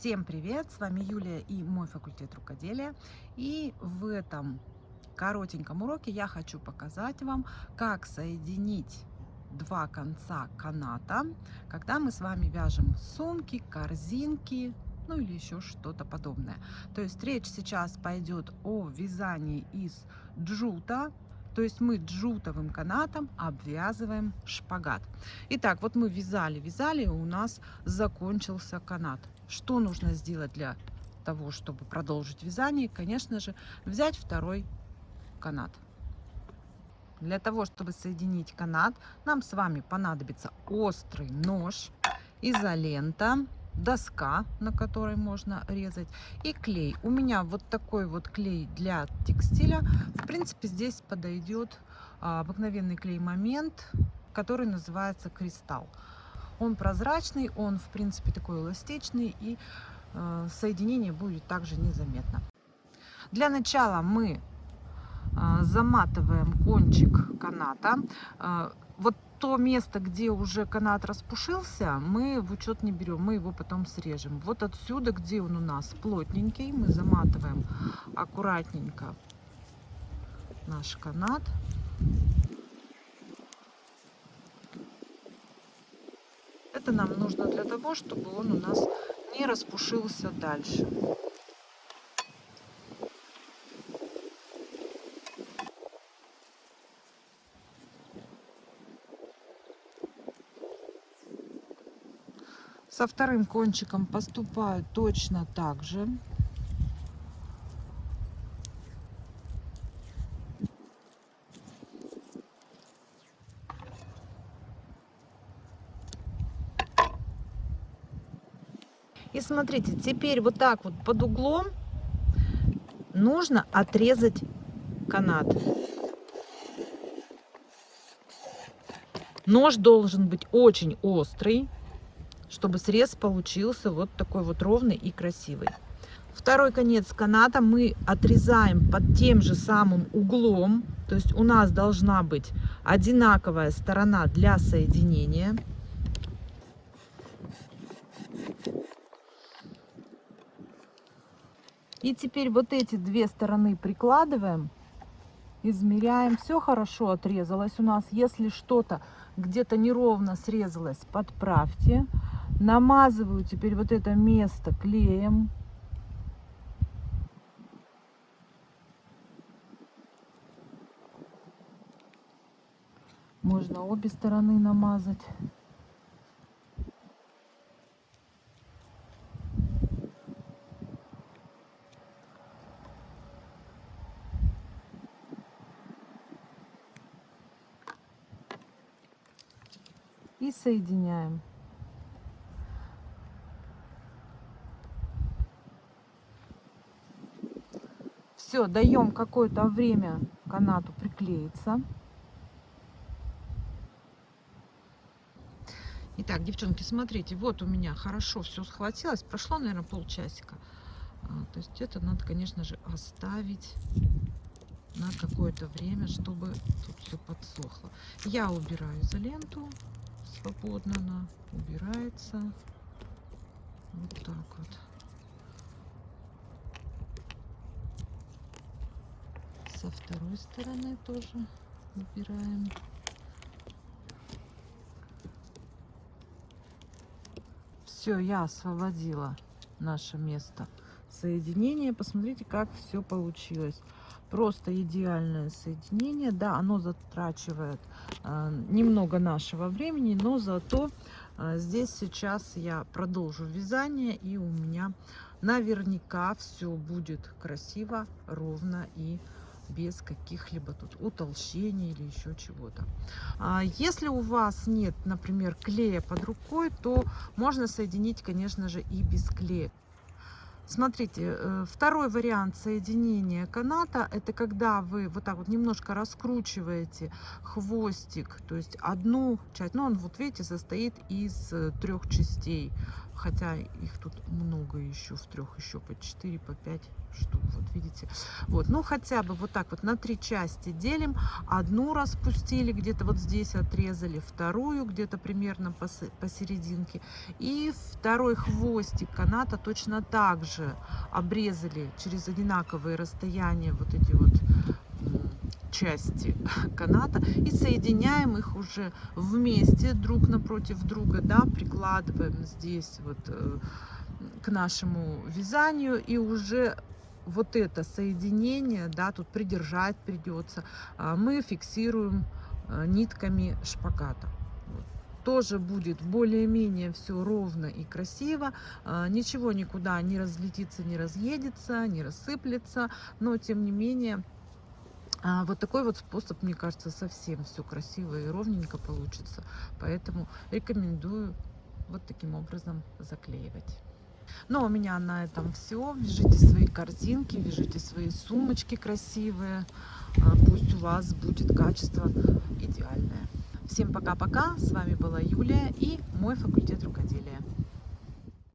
Всем привет! С вами Юлия и мой факультет рукоделия. И в этом коротеньком уроке я хочу показать вам, как соединить два конца каната, когда мы с вами вяжем сумки, корзинки, ну или еще что-то подобное. То есть речь сейчас пойдет о вязании из джута, то есть мы джутовым канатом обвязываем шпагат. Итак, вот мы вязали, вязали, у нас закончился канат. Что нужно сделать для того, чтобы продолжить вязание? Конечно же, взять второй канат. Для того, чтобы соединить канат, нам с вами понадобится острый нож, изолента, доска, на которой можно резать, и клей. У меня вот такой вот клей для текстиля. В принципе, здесь подойдет а, обыкновенный клей момент, который называется кристалл. Он прозрачный, он в принципе такой эластичный и э, соединение будет также незаметно. Для начала мы э, заматываем кончик каната. Вот то место, где уже канат распушился, мы в учет не берем, мы его потом срежем. Вот отсюда, где он у нас плотненький, мы заматываем аккуратненько наш канат. Это нам нужно для того, чтобы он у нас не распушился дальше. Со вторым кончиком поступаю точно так же. И смотрите, теперь вот так вот под углом нужно отрезать канат. Нож должен быть очень острый, чтобы срез получился вот такой вот ровный и красивый. Второй конец каната мы отрезаем под тем же самым углом. То есть у нас должна быть одинаковая сторона для соединения. И теперь вот эти две стороны прикладываем, измеряем. Все хорошо отрезалось у нас. Если что-то где-то неровно срезалось, подправьте. Намазываю теперь вот это место клеем. Можно обе стороны намазать. и соединяем. Все, даем какое-то время канату приклеиться. Итак, девчонки, смотрите, вот у меня хорошо все схватилось. Прошло, наверное, полчасика. А, то есть это надо, конечно же, оставить на какое-то время, чтобы тут все подсохло. Я убираю изоленту свободно она убирается. Вот так вот. Со второй стороны тоже убираем. Все, я освободила наше место соединения. Посмотрите, как все получилось. Просто идеальное соединение. Да, оно затрачивает э, немного нашего времени, но зато э, здесь сейчас я продолжу вязание, и у меня наверняка все будет красиво, ровно и без каких-либо тут утолщений или еще чего-то. А если у вас нет, например, клея под рукой, то можно соединить, конечно же, и без клея. Смотрите, э, второй вариант соединения каната, это когда вы вот так вот немножко раскручиваете хвостик, то есть одну часть, ну он вот видите состоит из э, трех частей, хотя их тут много еще, в трех еще по 4, по 5 штук, вот видите. Вот, ну хотя бы вот так вот на три части делим, одну распустили, где-то вот здесь отрезали, вторую где-то примерно посерединке, и второй хвостик каната точно так же обрезали через одинаковые расстояния вот эти вот части каната и соединяем их уже вместе друг напротив друга, да, прикладываем здесь вот э, к нашему вязанию и уже вот это соединение, да, тут придержать придется, а, мы фиксируем э, нитками шпагата тоже будет более-менее все ровно и красиво. А, ничего никуда не разлетится, не разъедется, не рассыплется. Но, тем не менее, а, вот такой вот способ, мне кажется, совсем все красиво и ровненько получится. Поэтому рекомендую вот таким образом заклеивать. Ну, у меня на этом все. Вяжите свои корзинки, вяжите свои сумочки красивые. А, пусть у вас будет качество идеальное. Всем пока-пока. С вами была Юлия и мой факультет рукоделия.